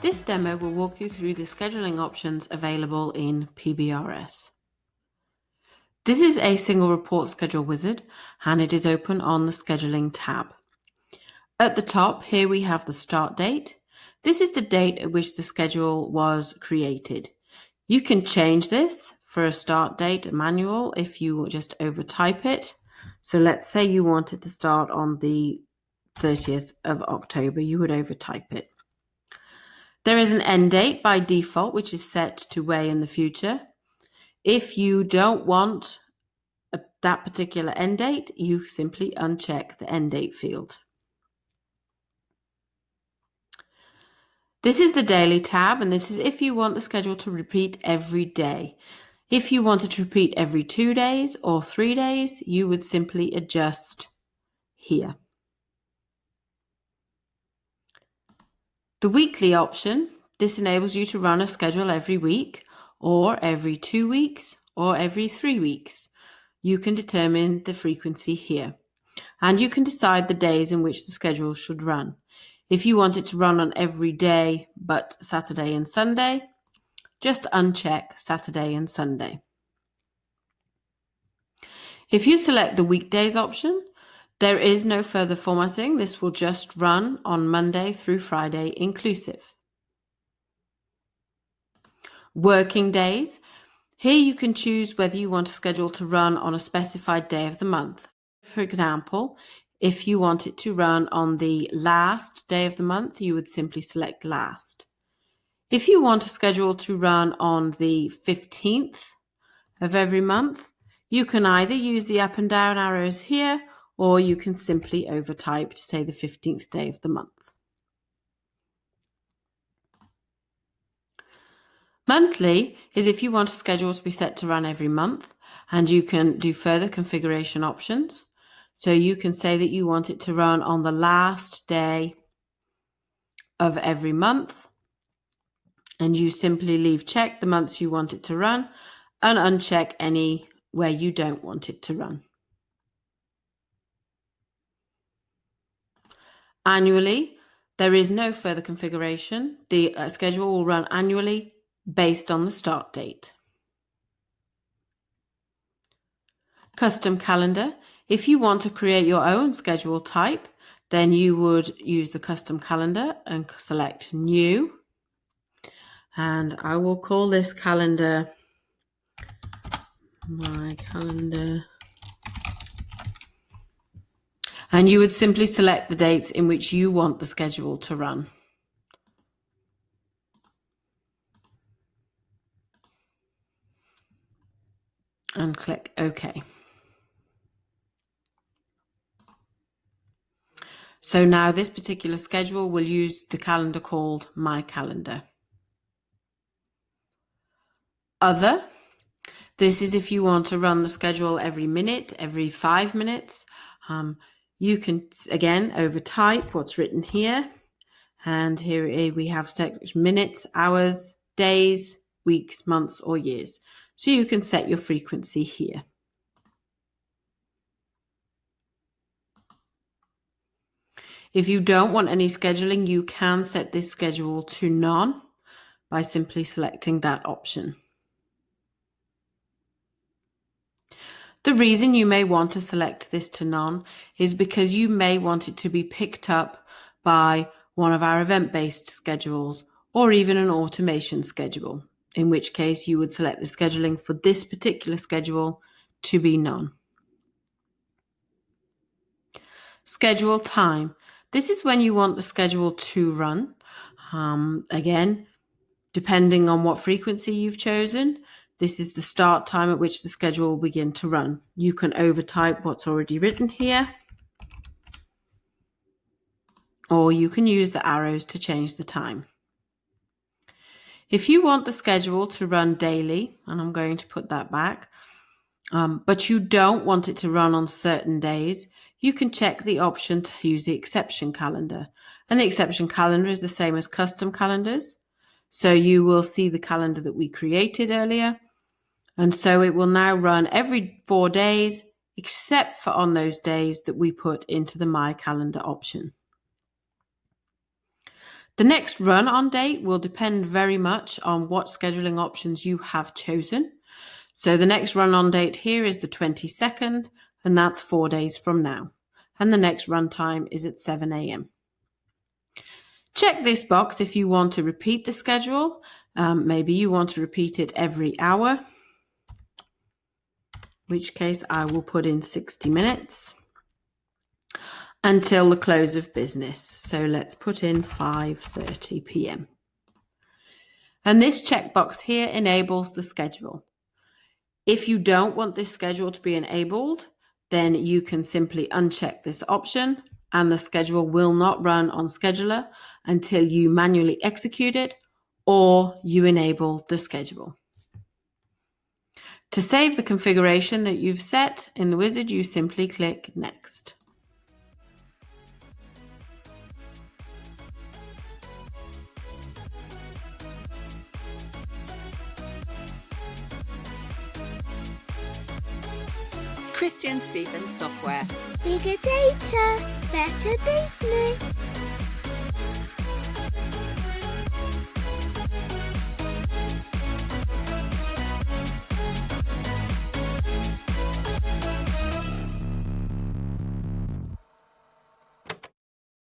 This demo will walk you through the scheduling options available in PBRS. This is a single report schedule wizard and it is open on the scheduling tab. At the top here we have the start date. This is the date at which the schedule was created. You can change this for a start date manual if you just overtype it. So let's say you wanted to start on the 30th of October, you would overtype it. There is an end date by default, which is set to way in the future. If you don't want a, that particular end date, you simply uncheck the end date field. This is the daily tab, and this is if you want the schedule to repeat every day. If you wanted to repeat every two days or three days, you would simply adjust here. The weekly option, this enables you to run a schedule every week or every two weeks or every three weeks. You can determine the frequency here and you can decide the days in which the schedule should run. If you want it to run on every day but Saturday and Sunday, just uncheck Saturday and Sunday. If you select the weekdays option, there is no further formatting. This will just run on Monday through Friday inclusive. Working days. Here you can choose whether you want a schedule to run on a specified day of the month. For example, if you want it to run on the last day of the month, you would simply select last. If you want a schedule to run on the 15th of every month, you can either use the up and down arrows here or you can simply overtype to say the 15th day of the month. Monthly is if you want a schedule to be set to run every month and you can do further configuration options. So you can say that you want it to run on the last day of every month and you simply leave check the months you want it to run and uncheck any where you don't want it to run. Annually, there is no further configuration. The uh, schedule will run annually based on the start date. Custom calendar. If you want to create your own schedule type, then you would use the custom calendar and select new. And I will call this calendar my calendar and you would simply select the dates in which you want the schedule to run. And click OK. So now this particular schedule will use the calendar called My Calendar. Other, this is if you want to run the schedule every minute, every five minutes. Um, you can, again, overtype what's written here. And here eh, we have minutes, hours, days, weeks, months, or years. So you can set your frequency here. If you don't want any scheduling, you can set this schedule to none by simply selecting that option. The reason you may want to select this to none is because you may want it to be picked up by one of our event-based schedules or even an automation schedule, in which case you would select the scheduling for this particular schedule to be none. Schedule time. This is when you want the schedule to run. Um, again, depending on what frequency you've chosen, this is the start time at which the schedule will begin to run. You can overtype what's already written here, or you can use the arrows to change the time. If you want the schedule to run daily, and I'm going to put that back, um, but you don't want it to run on certain days, you can check the option to use the exception calendar. And the exception calendar is the same as custom calendars. So you will see the calendar that we created earlier and so it will now run every four days, except for on those days that we put into the My Calendar option. The next run on date will depend very much on what scheduling options you have chosen. So the next run on date here is the 22nd, and that's four days from now. And the next run time is at 7 a.m. Check this box if you want to repeat the schedule. Um, maybe you want to repeat it every hour, which case I will put in 60 minutes until the close of business. So let's put in 5:30 p.m. And this checkbox here enables the schedule. If you don't want this schedule to be enabled, then you can simply uncheck this option and the schedule will not run on scheduler until you manually execute it or you enable the schedule. To save the configuration that you've set in the wizard, you simply click Next. ChristianSteven Software. Bigger data, better business.